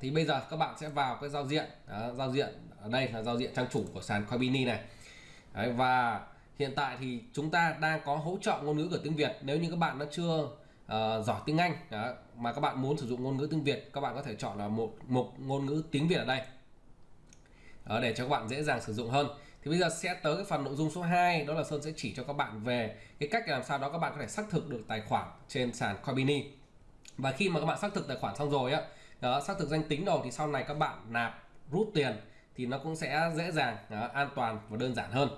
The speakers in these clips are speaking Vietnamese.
thì bây giờ các bạn sẽ vào cái giao diện. Đó, giao diện ở đây là giao diện trang chủ của sàn Coinbini này. Đấy, và hiện tại thì chúng ta đang có hỗ trợ ngôn ngữ của tiếng Việt. Nếu như các bạn nó chưa uh, giỏi tiếng Anh đó, mà các bạn muốn sử dụng ngôn ngữ tiếng Việt các bạn có thể chọn là một mục ngôn ngữ tiếng Việt ở đây. Đó, để cho các bạn dễ dàng sử dụng hơn. Thì bây giờ sẽ tới cái phần nội dung số 2 đó là Sơn sẽ chỉ cho các bạn về cái cách làm sao đó các bạn có thể xác thực được tài khoản trên sàn Coinbase và khi mà các bạn xác thực tài khoản xong rồi á đó xác thực danh tính rồi thì sau này các bạn nạp rút tiền thì nó cũng sẽ dễ dàng đó, an toàn và đơn giản hơn.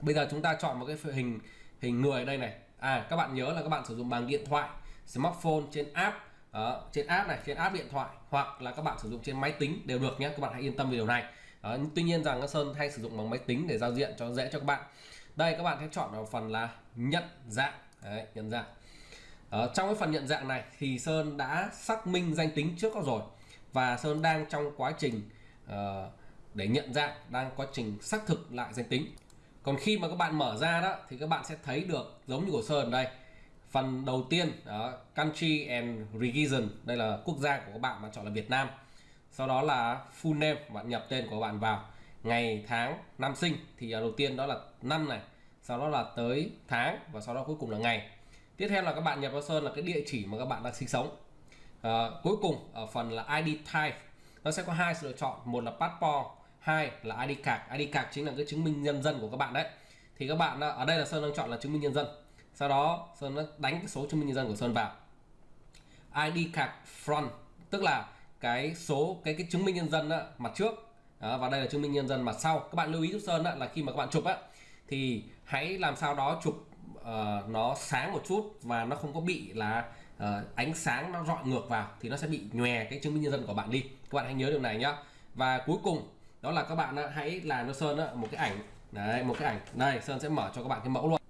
Bây giờ chúng ta chọn một cái hình hình người đây này. À các bạn nhớ là các bạn sử dụng bằng điện thoại smartphone trên app đó, trên app này trên app điện thoại hoặc là các bạn sử dụng trên máy tính đều được nhé các bạn hãy yên tâm về điều này. Đó, tuy nhiên rằng Sơn hay sử dụng bằng máy tính để giao diện cho dễ cho các bạn. Đây các bạn sẽ chọn vào phần là nhận dạng. Đấy, nhận dạng ở trong cái phần nhận dạng này thì Sơn đã xác minh danh tính trước đó rồi và Sơn đang trong quá trình uh, để nhận dạng đang quá trình xác thực lại danh tính. Còn khi mà các bạn mở ra đó thì các bạn sẽ thấy được giống như của Sơn đây. Phần đầu tiên đó, country and region đây là quốc gia của các bạn bạn chọn là Việt Nam. Sau đó là full name bạn nhập tên của bạn vào. Ngày tháng năm sinh thì à, đầu tiên đó là năm này sau đó là tới tháng và sau đó cuối cùng là ngày tiếp theo là các bạn nhập vào sơn là cái địa chỉ mà các bạn đang sinh sống. À, cuối cùng ở phần là ID type nó sẽ có hai sự lựa chọn một là passport hai là ID card. ID card chính là cái chứng minh nhân dân của các bạn đấy. Thì các bạn ở đây là sơn đang chọn là chứng minh nhân dân. Sau đó sơn nó đánh cái số chứng minh nhân dân của sơn vào. ID card front tức là cái số cái cái chứng minh nhân dân đó, mặt trước. Đó, và đây là chứng minh nhân dân mặt sau. Các bạn lưu ý giúp sơn đó, là khi mà các bạn chụp á thì hãy làm sao đó chụp uh, nó sáng một chút và nó không có bị là uh, ánh sáng nó rọi ngược vào thì nó sẽ bị nhòe cái chứng minh nhân dân của bạn đi. Các bạn hãy nhớ điều này nhá. Và cuối cùng đó là các bạn hãy làm cho sơn một cái ảnh. Đấy một cái ảnh. Đây sơn sẽ mở cho các bạn cái mẫu luôn.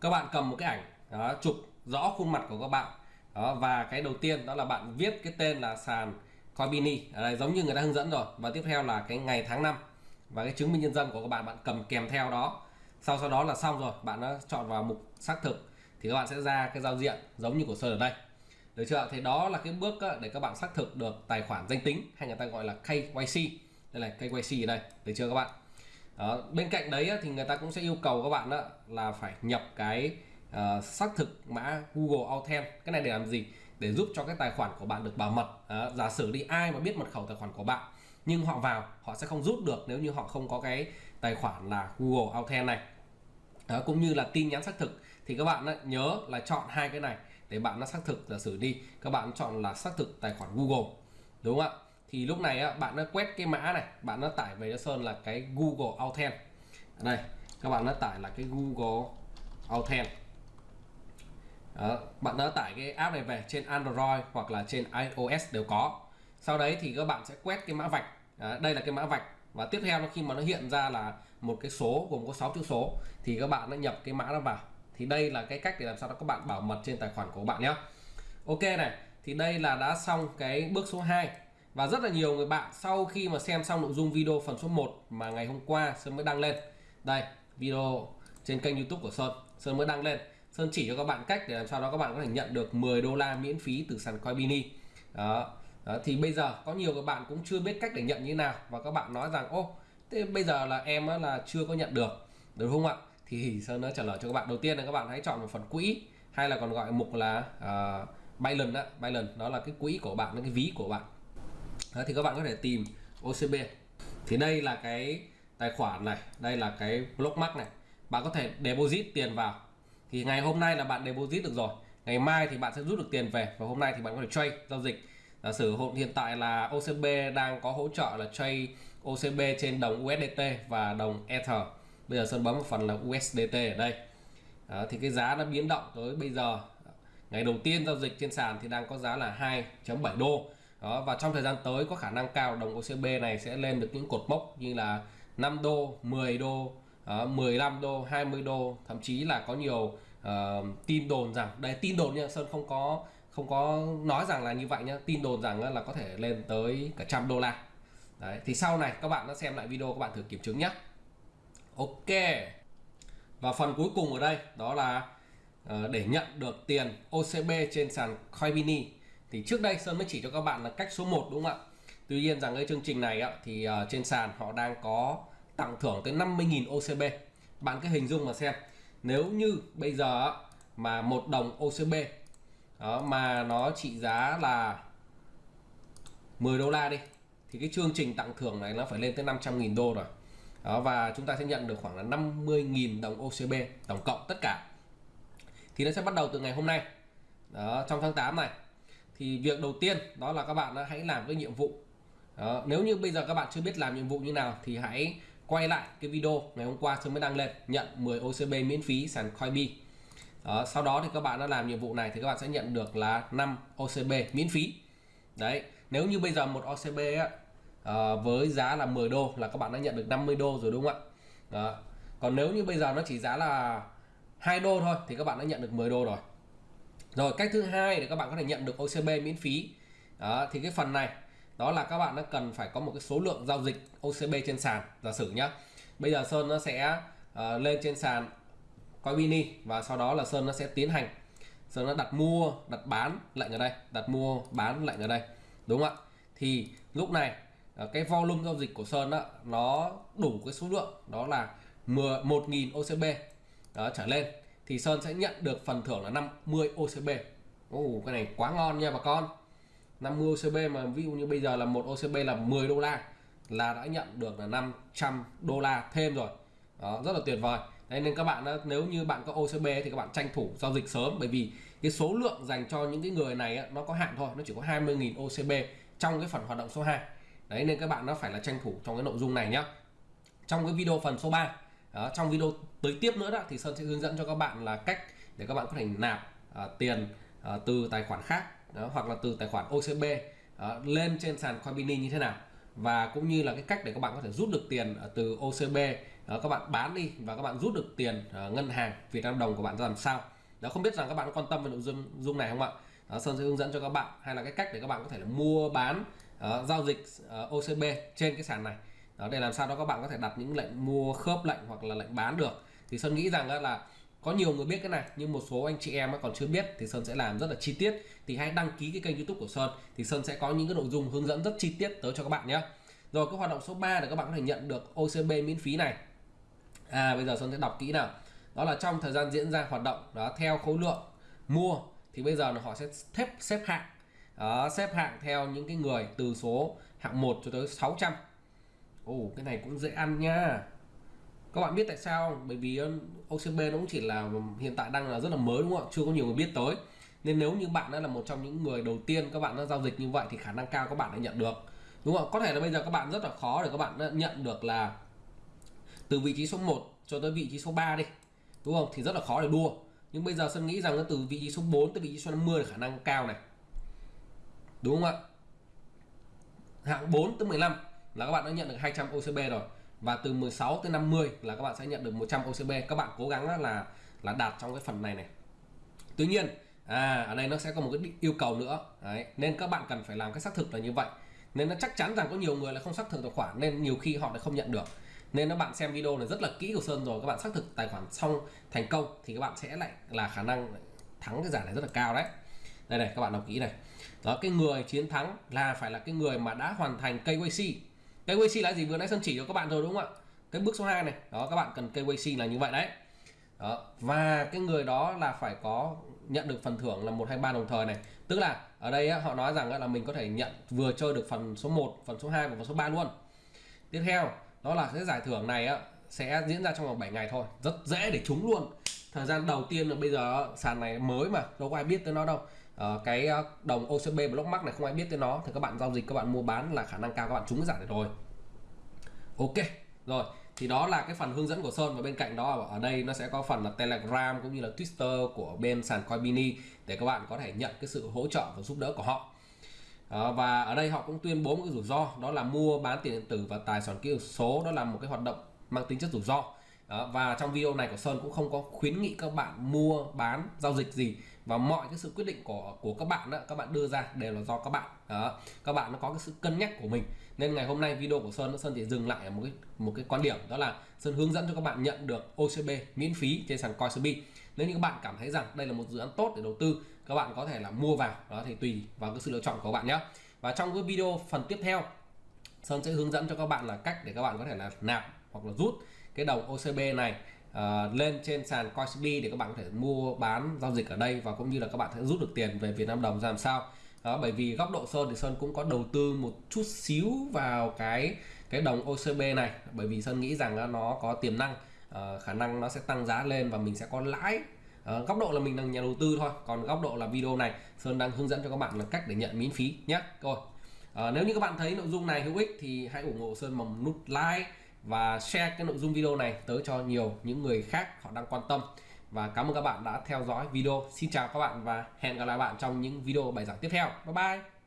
Các bạn cầm một cái ảnh đó chụp rõ khuôn mặt của các bạn. Đó và cái đầu tiên đó là bạn viết cái tên là sàn Coinbini ở đây giống như người ta hướng dẫn rồi. Và tiếp theo là cái ngày tháng năm và cái chứng minh nhân dân của các bạn bạn cầm kèm theo đó sau sau đó là xong rồi bạn đã chọn vào mục xác thực thì các bạn sẽ ra cái giao diện giống như của Sơn ở đây. Được chưa thì đó là cái bước để các bạn xác thực được tài khoản danh tính hay người ta gọi là KYC đây là KYC ở đây được chưa các bạn? Đó. bên cạnh đấy thì người ta cũng sẽ yêu cầu các bạn là phải nhập cái uh, xác thực mã Google Authent. Cái này để làm gì? Để giúp cho cái tài khoản của bạn được bảo mật. Đó. giả sử đi ai mà biết mật khẩu tài khoản của bạn nhưng họ vào họ sẽ không rút được nếu như họ không có cái tài khoản là Google Authent này. Đó, cũng như là tin nhắn xác thực. Thì các bạn nhớ là chọn hai cái này để bạn nó xác thực giả sử đi. Các bạn chọn là xác thực tài khoản Google. Đúng không ạ? Thì lúc này bạn nó quét cái mã này bạn nó tải về cho Sơn là cái Google Authent đây các bạn nó tải là cái Google Authent đó, bạn đã tải cái app này về trên Android hoặc là trên iOS đều có. Sau đấy thì các bạn sẽ quét cái mã vạch đây là cái mã vạch. Và tiếp theo khi mà nó hiện ra là một cái số gồm có 6 chữ số, thì các bạn đã nhập cái mã đó vào. Thì đây là cái cách để làm sao đó các bạn bảo mật trên tài khoản của bạn nhé. Ok này, thì đây là đã xong cái bước số 2 và rất là nhiều người bạn sau khi mà xem xong nội dung video phần số 1 mà ngày hôm qua Sơn mới đăng lên. Đây, video trên kênh youtube của Sơn. Sơn mới đăng lên. Sơn chỉ cho các bạn cách để làm sao đó các bạn có thể nhận được 10 đô la miễn phí từ sàn Coinbini đó đó thì bây giờ có nhiều các bạn cũng chưa biết cách để nhận như nào và các bạn nói rằng ô thế bây giờ là em là chưa có nhận được. Đúng không ạ? Thì Sơn nó trả lời cho các bạn. Đầu tiên là các bạn hãy chọn một phần quỹ hay là còn gọi mục là à, uh, Binance đó, Binance đó là cái quỹ của bạn cái ví của bạn. Đó, thì các bạn có thể tìm OCB thì đây là cái tài khoản này đây là cái blockmark này. Bạn có thể deposit tiền vào. Thì ngày hôm nay là bạn deposit được rồi. Ngày mai thì bạn sẽ rút được tiền về và hôm nay thì bạn có thể trade giao dịch giả sử hiện tại là OCB đang có hỗ trợ là trade OCB trên đồng USDT và đồng Ether. Bây giờ Sơn bấm một phần là USDT ở đây. Đó, thì cái giá nó biến động tới bây giờ. Ngày đầu tiên giao dịch trên sàn thì đang có giá là 2.7 đô. Đó và trong thời gian tới có khả năng cao đồng OCB này sẽ lên được những cột mốc như là 5 đô 10 đô ờ, 15 đô 20 đô. Thậm chí là có nhiều uh, tin đồn rằng đây tin đồn nha Sơn không có không có nói rằng là như vậy nhá tin đồn rằng là có thể lên tới cả trăm đô la. Đấy thì sau này các bạn đã xem lại video các bạn thử kiểm chứng nhé ok. Và phần cuối cùng ở đây đó là uh, để nhận được tiền OCB trên sàn Coinbini thì trước đây Sơn mới chỉ cho các bạn là cách số 1 đúng không ạ? Tuy nhiên rằng cái chương trình này á, thì uh, trên sàn họ đang có tặng thưởng tới 50.000 OCB bạn cứ hình dung mà xem nếu như bây giờ mà một đồng OCB đó, mà nó trị giá là 10 đô la đi thì cái chương trình tặng thưởng này nó phải lên tới 500.000 đô rồi. Đó, và chúng ta sẽ nhận được khoảng là 50.000 đồng OCB tổng cộng tất cả. Thì nó sẽ bắt đầu từ ngày hôm nay. Đó, trong tháng 8 này thì việc đầu tiên đó là các bạn hãy làm cái nhiệm vụ. Đó, nếu như bây giờ các bạn chưa biết làm nhiệm vụ như nào thì hãy quay lại cái video ngày hôm qua tôi mới đăng lên nhận 10 OCB miễn phí sàn Coinbase. Đó, sau đó thì các bạn đã làm nhiệm vụ này thì các bạn sẽ nhận được là 5 OCB miễn phí. Đấy nếu như bây giờ một OCB á, à, với giá là 10 đô là các bạn đã nhận được 50 đô rồi đúng không ạ? Đó. còn nếu như bây giờ nó chỉ giá là 2 đô thôi thì các bạn đã nhận được 10 đô rồi. Rồi cách thứ hai để các bạn có thể nhận được OCB miễn phí đó, thì cái phần này đó là các bạn nó cần phải có một cái số lượng giao dịch OCB trên sàn giả sử nhá. Bây giờ Sơn nó sẽ uh, lên trên sàn Coinbase và sau đó là Sơn nó sẽ tiến hành. Sơn nó đặt mua đặt bán lệnh ở đây đặt mua bán lệnh ở đây. Đúng không ạ? Thì lúc này uh, cái volume giao dịch của Sơn đó, nó đủ cái số lượng đó là 1.000 OCB đó, trở lên. Thì Sơn sẽ nhận được phần thưởng là 50 OCB Ồ, cái này quá ngon nha bà con. 50 OCB mà ví dụ như bây giờ là một OCB là 10 đô la là đã nhận được là 500 đô la thêm rồi. Đó, rất là tuyệt vời. Đấy, nên các bạn nếu như bạn có OCB thì các bạn tranh thủ giao dịch sớm bởi vì cái số lượng dành cho những cái người này nó có hạn thôi nó chỉ có 20.000 OCB trong cái phần hoạt động số 2 đấy nên các bạn nó phải là tranh thủ trong cái nội dung này nhá. Trong cái video phần số 3 đó, trong video tới tiếp nữa đó thì Sơn sẽ hướng dẫn cho các bạn là cách để các bạn có thể nạp uh, tiền uh, từ tài khoản khác đó, hoặc là từ tài khoản OCB đó, lên trên sàn Coinbini như thế nào. Và cũng như là cái cách để các bạn có thể rút được tiền ờ, từ OCB đó, các bạn bán đi và các bạn rút được tiền uh, ngân hàng Việt Nam đồng của bạn ra làm sao. Đó không biết rằng các bạn có quan tâm về nội dung dung này không ạ? Đó, Sơn sẽ hướng dẫn cho các bạn hay là cái cách để các bạn có thể là mua bán uh, giao dịch uh, OCB trên cái sàn này. Đó, để làm sao đó các bạn có thể đặt những lệnh mua khớp lệnh hoặc là lệnh bán được. Thì Sơn nghĩ rằng là có nhiều người biết cái này nhưng một số anh chị em còn chưa biết thì Sơn sẽ làm rất là chi tiết. Thì hãy đăng ký cái kênh YouTube của Sơn thì Sơn sẽ có những cái nội dung hướng dẫn rất chi tiết tới cho các bạn nhé. Rồi cái hoạt động số 3 để các bạn có thể nhận được OCB miễn phí này. À bây giờ Sơn sẽ đọc kỹ nào. Đó là trong thời gian diễn ra hoạt động đó theo khối lượng mua thì bây giờ là họ sẽ xếp xếp hạng. Đó, xếp hạng theo những cái người từ số hạng 1 cho tới 600 Ồ cái này cũng dễ ăn nha các bạn biết tại sao không? bởi vì um, OCB nó cũng chỉ là um, hiện tại đang là rất là mới đúng không ạ? Chưa có nhiều người biết tới. Nên nếu như bạn đã là một trong những người đầu tiên các bạn đã giao dịch như vậy thì khả năng cao các bạn đã nhận được. Đúng không có thể là bây giờ các bạn rất là khó để các bạn nhận được là từ vị trí số 1 cho tới vị trí số 3 đi. Đúng không? Thì rất là khó để đua. Nhưng bây giờ Sơn nghĩ rằng từ vị trí số 4 tới vị trí số 50 là khả năng cao này. Đúng không ạ? Hạng 4 tới 15 là các bạn đã nhận được 200 OCB rồi và từ 16 tới 50 là các bạn sẽ nhận được 100 OCB các bạn cố gắng là là đạt trong cái phần này này. Tuy nhiên à ở đây nó sẽ có một cái yêu cầu nữa. Đấy, nên các bạn cần phải làm cái xác thực là như vậy. Nên nó chắc chắn rằng có nhiều người là không xác thực tài khoản nên nhiều khi họ lại không nhận được. Nên các bạn xem video này rất là kỹ của Sơn rồi các bạn xác thực tài khoản xong thành công thì các bạn sẽ lại là khả năng thắng cái giải này rất là cao đấy. Đây này các bạn đọc kỹ này. Đó cái người chiến thắng là phải là cái người mà đã hoàn thành KYC KYC là gì? Vừa nãy Sơn chỉ cho các bạn rồi đúng không ạ? Cái bước số 2 này. Đó các bạn cần KYC là như vậy đấy. Đó. và cái người đó là phải có nhận được phần thưởng là một hai ba đồng thời này. Tức là ở đây á, họ nói rằng là mình có thể nhận vừa chơi được phần số 1 phần số 2 và phần số 3 luôn. Tiếp theo đó là cái giải thưởng này á, sẽ diễn ra trong vòng 7 ngày thôi. Rất dễ để trúng luôn. Thời gian đầu tiên là bây giờ sàn này mới mà đâu có ai biết tới nó đâu uh, cái ờ, đồng OCB Blockmark này không ai biết tới nó. Thì các bạn giao dịch các bạn mua bán là khả năng cao các bạn trúng cái giải này rồi. Ok rồi. Thì đó là cái phần hướng dẫn của Sơn. Và bên cạnh đó ở đây nó sẽ có phần là Telegram cũng như là Twitter của bên sàn Coinbini để các bạn có thể nhận cái sự hỗ trợ và giúp đỡ của họ. À, và ở đây họ cũng tuyên bố một cái rủi ro đó là mua bán tiền điện tử và tài sản kỹ thuật số. Đó là một cái hoạt động mang tính chất rủi ro. À, và trong video này của Sơn cũng không có khuyến nghị các bạn mua bán giao dịch gì và mọi cái sự quyết định của của các bạn đó, các bạn đưa ra đều là do các bạn. Đó, các bạn nó có cái sự cân nhắc của mình. Nên ngày hôm nay video của Sơn Sơn chỉ dừng lại ở một cái một cái quan điểm, đó là Sơn hướng dẫn cho các bạn nhận được OCB miễn phí trên sàn Coinbase nếu như các bạn cảm thấy rằng đây là một dự án tốt để đầu tư, các bạn có thể là mua vào. Đó, thì tùy vào cái sự lựa chọn của bạn nhé và trong cái video phần tiếp theo, Sơn sẽ hướng dẫn cho các bạn là cách để các bạn có thể là nạp hoặc là rút cái đồng OCB này uh, lên trên sàn Coinbase để các bạn có thể mua bán giao dịch ở đây và cũng như là các bạn sẽ rút được tiền về Việt Nam đồng ra làm sao. Đó bởi vì góc độ Sơn thì Sơn cũng có đầu tư một chút xíu vào cái cái đồng OCB này. Bởi vì Sơn nghĩ rằng nó có tiềm năng uh, khả năng nó sẽ tăng giá lên và mình sẽ có lãi. Uh, góc độ là mình là nhà đầu tư thôi còn góc độ là video này Sơn đang hướng dẫn cho các bạn là cách để nhận miễn phí nhé rồi uh, nếu như các bạn thấy nội dung này hữu ích thì hãy ủng hộ Sơn bằng nút like và share cái nội dung video này tới cho nhiều những người khác họ đang quan tâm. Và cảm ơn các bạn đã theo dõi video. Xin chào các bạn và hẹn gặp lại bạn trong những video bài giảng tiếp theo. Bye bye!